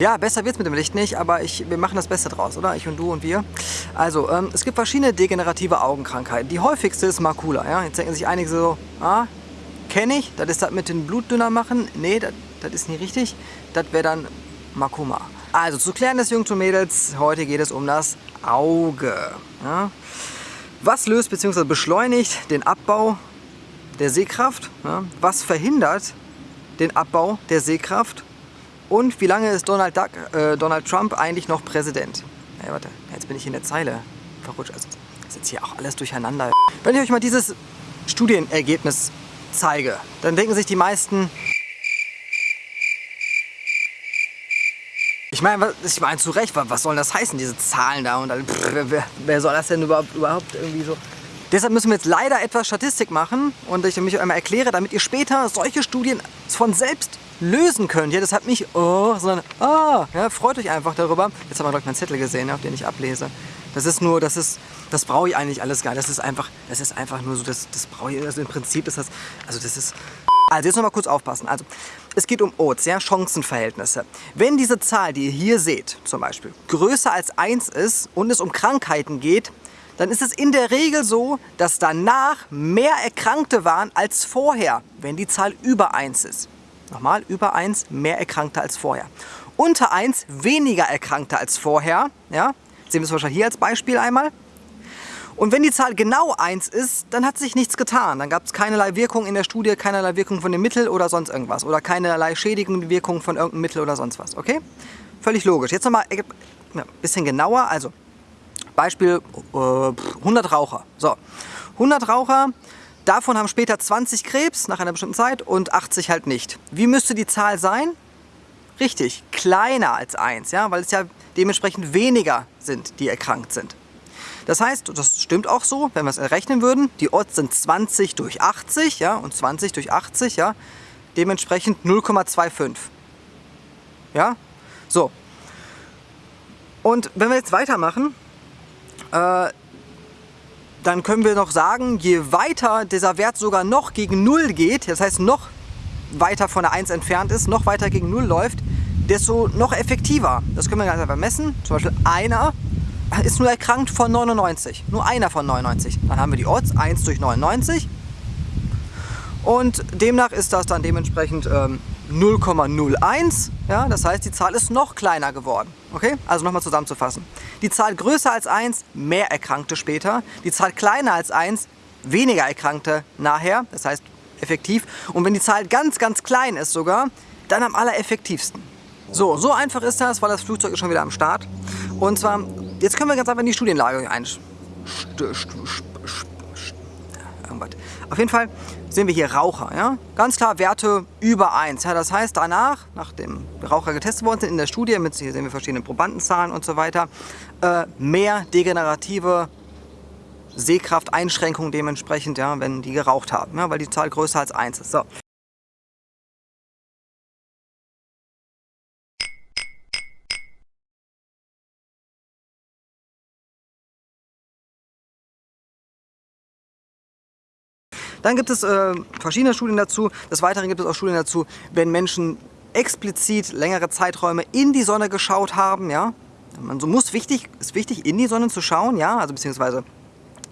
Ja, besser wird's mit dem Licht nicht, aber ich, wir machen das Beste draus, oder? Ich und du und wir. Also, ähm, es gibt verschiedene degenerative Augenkrankheiten. Die häufigste ist Makula. Ja? Jetzt denken sich einige so, ah, kenne ich, das ist das mit den Blutdünner machen. Nee, das, ist nicht richtig. Das wäre dann Makoma. Also, zu klären des Jungs und Mädels, heute geht es um das Auge. Ja? Was löst bzw. beschleunigt den Abbau der Sehkraft? Ja? Was verhindert den Abbau der Sehkraft? Und wie lange ist Donald, Duck, äh, Donald Trump eigentlich noch Präsident? Hey, warte, jetzt bin ich in der Zeile verrutscht. Also, ist jetzt hier auch alles durcheinander. Wenn ich euch mal dieses Studienergebnis zeige, dann denken sich die meisten, Ich meine, ich meine zu Recht, was soll das heißen, diese Zahlen da und pff, wer, wer, soll das denn überhaupt, überhaupt irgendwie so... Deshalb müssen wir jetzt leider etwas Statistik machen und ich mich einmal erkläre, damit ihr später solche Studien von selbst lösen könnt. Ja, das hat mich, oh, sondern, ah, ja, freut euch einfach darüber. Jetzt haben wir, glaube meinen Zettel gesehen, auf den ich ablese. Das ist nur, das ist, das brauche ich eigentlich alles gar nicht. Das ist einfach, das ist einfach nur so, das, das brauche ich, also im Prinzip ist das, also das ist, also jetzt noch mal kurz aufpassen. Also, es geht um Odds, ja, Chancenverhältnisse. Wenn diese Zahl, die ihr hier seht, zum Beispiel, größer als 1 ist und es um Krankheiten geht, dann ist es in der Regel so, dass danach mehr Erkrankte waren als vorher, wenn die Zahl über 1 ist. Nochmal, über 1 mehr Erkrankte als vorher. Unter 1 weniger Erkrankte als vorher. Ja? Sehen wir es wahrscheinlich hier als Beispiel einmal. Und wenn die Zahl genau 1 ist, dann hat sich nichts getan. Dann gab es keinerlei Wirkung in der Studie, keinerlei Wirkung von dem Mittel oder sonst irgendwas. Oder keinerlei schädigende Wirkung von irgendeinem Mittel oder sonst was. Okay? Völlig logisch. Jetzt nochmal ein ja, bisschen genauer. Also Beispiel äh, 100 Raucher. So, 100 Raucher Davon haben später 20 Krebs nach einer bestimmten Zeit und 80 halt nicht. Wie müsste die Zahl sein? Richtig, kleiner als 1, ja, weil es ja dementsprechend weniger sind, die erkrankt sind. Das heißt, das stimmt auch so, wenn wir es errechnen würden, die Odds sind 20 durch 80 ja, und 20 durch 80, ja, dementsprechend 0,25. Ja, so. Und wenn wir jetzt weitermachen, äh, dann können wir noch sagen, je weiter dieser Wert sogar noch gegen 0 geht, das heißt noch weiter von der 1 entfernt ist, noch weiter gegen 0 läuft, desto noch effektiver. Das können wir ganz einfach messen. Zum Beispiel einer ist nur erkrankt von 99. Nur einer von 99. Dann haben wir die Odds 1 durch 99. Und demnach ist das dann dementsprechend ähm, 0,01. Ja, das heißt, die Zahl ist noch kleiner geworden. Okay? Also nochmal zusammenzufassen. Die Zahl größer als 1, mehr Erkrankte später. Die Zahl kleiner als 1, weniger Erkrankte nachher. Das heißt, effektiv. Und wenn die Zahl ganz, ganz klein ist sogar, dann am allereffektivsten. So, so einfach ist das, weil das Flugzeug ist schon wieder am Start. Und zwar, jetzt können wir ganz einfach in die Studienlage einsteigen. Auf jeden Fall sehen wir hier Raucher. Ja? Ganz klar Werte über 1. Ja, das heißt danach, nachdem Raucher getestet worden sind in der Studie, mit, hier sehen wir verschiedene Probandenzahlen und so weiter, äh, mehr degenerative Sehkrafteinschränkungen dementsprechend, ja, wenn die geraucht haben, ja, weil die Zahl größer als 1 ist. So. Dann gibt es äh, verschiedene Studien dazu. Des Weiteren gibt es auch Studien dazu, wenn Menschen explizit längere Zeiträume in die Sonne geschaut haben. Ja? Man muss wichtig, ist wichtig, in die Sonne zu schauen, ja? also beziehungsweise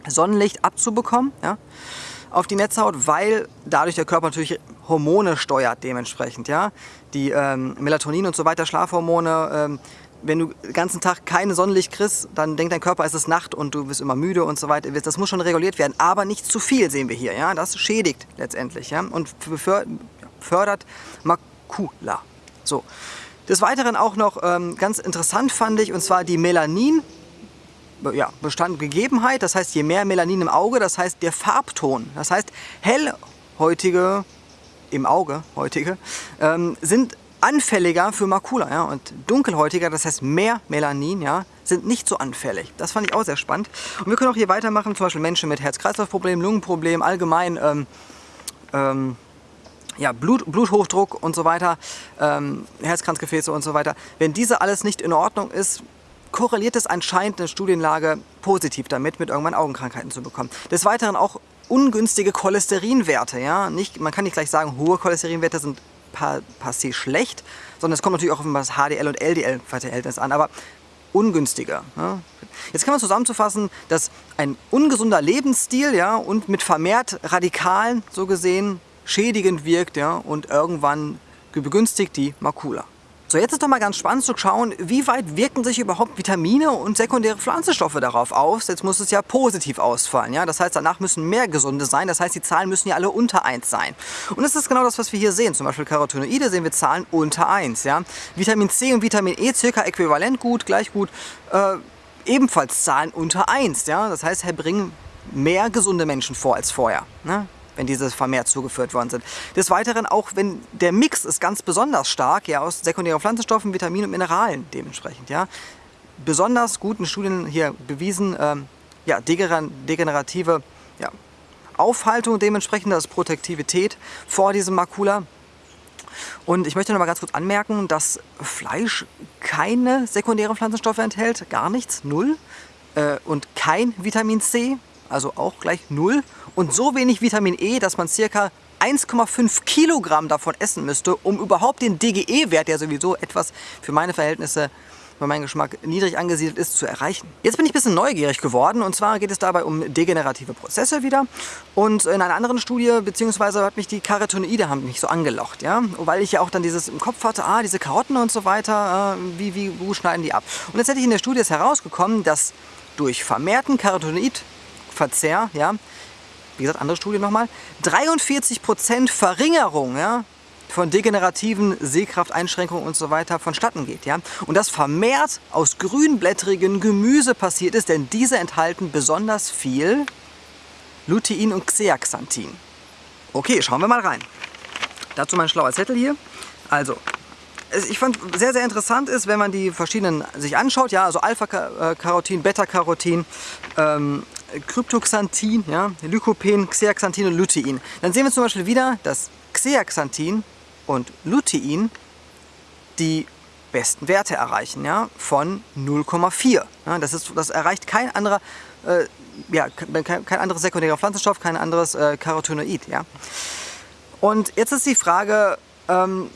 Sonnenlicht abzubekommen ja? auf die Netzhaut, weil dadurch der Körper natürlich Hormone steuert dementsprechend. Ja? Die ähm, Melatonin und so weiter, Schlafhormone, ähm, wenn du den ganzen Tag keine Sonnenlicht kriegst, dann denkt dein Körper, es ist Nacht und du wirst immer müde und so weiter. Das muss schon reguliert werden, aber nicht zu viel sehen wir hier. Ja? Das schädigt letztendlich ja? und fördert Makula. So. Des Weiteren auch noch ähm, ganz interessant fand ich, und zwar die Melanin, ja, Bestand, Gegebenheit, das heißt je mehr Melanin im Auge, das heißt der Farbton, das heißt hellhäutige, im Auge, heutige, ähm, sind anfälliger für Makula ja, und dunkelhäutiger, das heißt mehr Melanin, ja, sind nicht so anfällig. Das fand ich auch sehr spannend. Und wir können auch hier weitermachen, zum Beispiel Menschen mit Herz-Kreislauf-Problemen, Lungenproblemen, allgemein ähm, ähm, ja, Blut, Bluthochdruck und so weiter, ähm, Herzkranzgefäße und so weiter. Wenn diese alles nicht in Ordnung ist, korreliert es anscheinend eine Studienlage positiv damit, mit irgendwann Augenkrankheiten zu bekommen. Des Weiteren auch ungünstige Cholesterinwerte. Ja? Nicht, man kann nicht gleich sagen, hohe Cholesterinwerte sind per, se schlecht, sondern es kommt natürlich auch auf das HDL und LDL-Verhältnis an, aber ungünstiger. Ja. Jetzt kann man zusammenzufassen, dass ein ungesunder Lebensstil ja, und mit vermehrt Radikalen so gesehen schädigend wirkt ja, und irgendwann begünstigt die Makula. So, jetzt ist doch mal ganz spannend zu schauen, wie weit wirken sich überhaupt Vitamine und sekundäre Pflanzenstoffe darauf aus. Jetzt muss es ja positiv ausfallen. Ja? Das heißt, danach müssen mehr gesunde sein. Das heißt, die Zahlen müssen ja alle unter 1 sein. Und das ist genau das, was wir hier sehen. Zum Beispiel Carotinoide sehen wir Zahlen unter 1. Ja? Vitamin C und Vitamin E circa äquivalent gut, gleich gut. Äh, ebenfalls Zahlen unter 1. Ja? Das heißt, bringen mehr gesunde Menschen vor als vorher. Ne? Wenn diese vermehrt zugeführt worden sind. Des Weiteren auch, wenn der Mix ist ganz besonders stark, ja, aus sekundären Pflanzenstoffen, Vitaminen und Mineralen dementsprechend, ja. Besonders guten Studien hier bewiesen, ähm, ja, degenerative ja, Aufhaltung dementsprechend, das ist Protektivität vor diesem Makula. Und ich möchte noch mal ganz kurz anmerken, dass Fleisch keine sekundären Pflanzenstoffe enthält, gar nichts, null. Äh, und kein Vitamin C, also auch gleich null und so wenig Vitamin E, dass man circa 1,5 Kilogramm davon essen müsste, um überhaupt den DGE-Wert, der sowieso etwas für meine Verhältnisse bei meinem Geschmack niedrig angesiedelt ist, zu erreichen. Jetzt bin ich ein bisschen neugierig geworden und zwar geht es dabei um degenerative Prozesse wieder und in einer anderen Studie, beziehungsweise hat mich die Carotinoide haben mich so angelocht, ja, weil ich ja auch dann dieses im Kopf hatte, ah, diese Karotten und so weiter, äh, wie, wie, wo schneiden die ab? Und letztendlich in der Studie herausgekommen, dass durch vermehrten Carotinoid Verzehr, ja, wie gesagt, andere Studie nochmal, 43% Verringerung ja, von degenerativen Sehkrafteinschränkungen und so weiter vonstatten geht. Ja? Und das vermehrt aus grünblättrigen Gemüse passiert ist, denn diese enthalten besonders viel Lutein und Zeaxanthin. Okay, schauen wir mal rein. Dazu mein schlauer Zettel hier. Also, ich fand sehr, sehr interessant ist, wenn man die verschiedenen sich anschaut, ja, also Alpha-Carotin, Beta-Carotin, ähm, Kryptoxanthin, ja, Lycopen, Xeaxanthin und Lutein. Dann sehen wir zum Beispiel wieder, dass Xeaxanthin und Lutein die besten Werte erreichen, ja, von 0,4. Ja, das, das erreicht kein anderer, äh, ja, kein, kein anderes sekundärer Pflanzenstoff, kein anderes äh, Carotinoid. Ja. Und jetzt ist die Frage, ähm,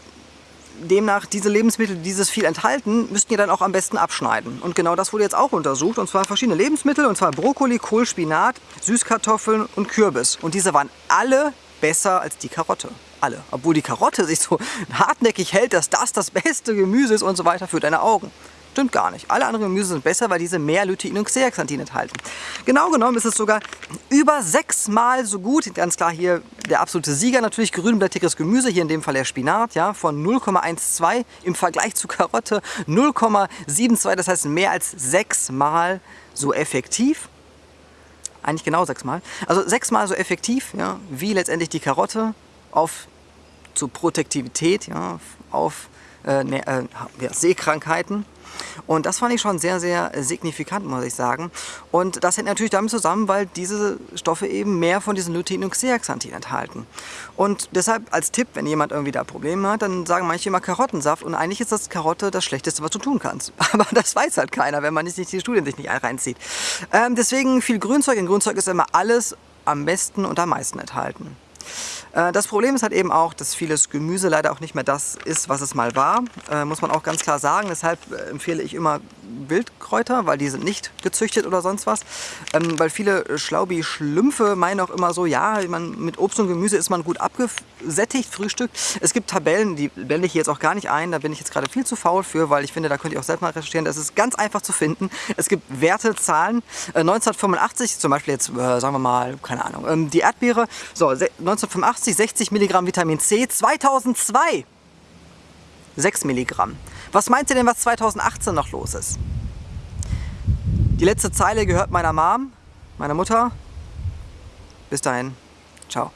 demnach diese Lebensmittel, die dieses viel enthalten, müssten ihr dann auch am besten abschneiden. Und genau das wurde jetzt auch untersucht. Und zwar verschiedene Lebensmittel, und zwar Brokkoli, Kohl, Spinat, Süßkartoffeln und Kürbis. Und diese waren alle besser als die Karotte. Alle. Obwohl die Karotte sich so hartnäckig hält, dass das das beste Gemüse ist und so weiter für deine Augen. Stimmt gar nicht. Alle anderen Gemüse sind besser, weil diese mehr Lutein und Zeaxanthin enthalten. Genau genommen ist es sogar über sechsmal so gut. Ganz klar hier der absolute Sieger natürlich grünblättriges Gemüse, hier in dem Fall der Spinat, ja, von 0,12 im Vergleich zu Karotte 0,72, das heißt mehr als sechsmal so effektiv. Eigentlich genau sechsmal. Also sechsmal so effektiv, ja, wie letztendlich die Karotte auf zur Protektivität, ja, auf äh, ne, äh, ja, Seekrankheiten. Und das fand ich schon sehr, sehr signifikant, muss ich sagen. Und das hängt natürlich damit zusammen, weil diese Stoffe eben mehr von diesen Lutein und Zeaxanthin enthalten. Und deshalb als Tipp, wenn jemand irgendwie da Probleme hat, dann sagen manche immer Karottensaft. Und eigentlich ist das Karotte das Schlechteste, was du tun kannst. Aber das weiß halt keiner, wenn man nicht die Studien sich nicht reinzieht. Ähm, deswegen viel Grünzeug. In Grünzeug ist immer alles am besten und am meisten enthalten. Äh, das Problem ist halt eben auch, dass vieles Gemüse leider auch nicht mehr das ist, was es mal war. Äh, muss man auch ganz klar sagen. Deshalb äh, empfehle ich immer Wildkräuter, weil die sind nicht gezüchtet oder sonst was. Ähm, weil viele Schlaubi-Schlümpfe meinen auch immer so, ja, man, mit Obst und Gemüse ist man gut abgesättigt, Frühstück. Es gibt Tabellen, die blende ich jetzt auch gar nicht ein. Da bin ich jetzt gerade viel zu faul für, weil ich finde, da könnt ihr auch selbst mal recherchieren. Das ist ganz einfach zu finden. Es gibt Werte, Zahlen. 1985, zum Beispiel jetzt, sagen wir mal, keine Ahnung, ähm, die Erdbeere. So, 1985 80, 60 Milligramm Vitamin C, 2002 6 Milligramm. Was meint ihr denn, was 2018 noch los ist? Die letzte Zeile gehört meiner Mom, meiner Mutter. Bis dahin, ciao.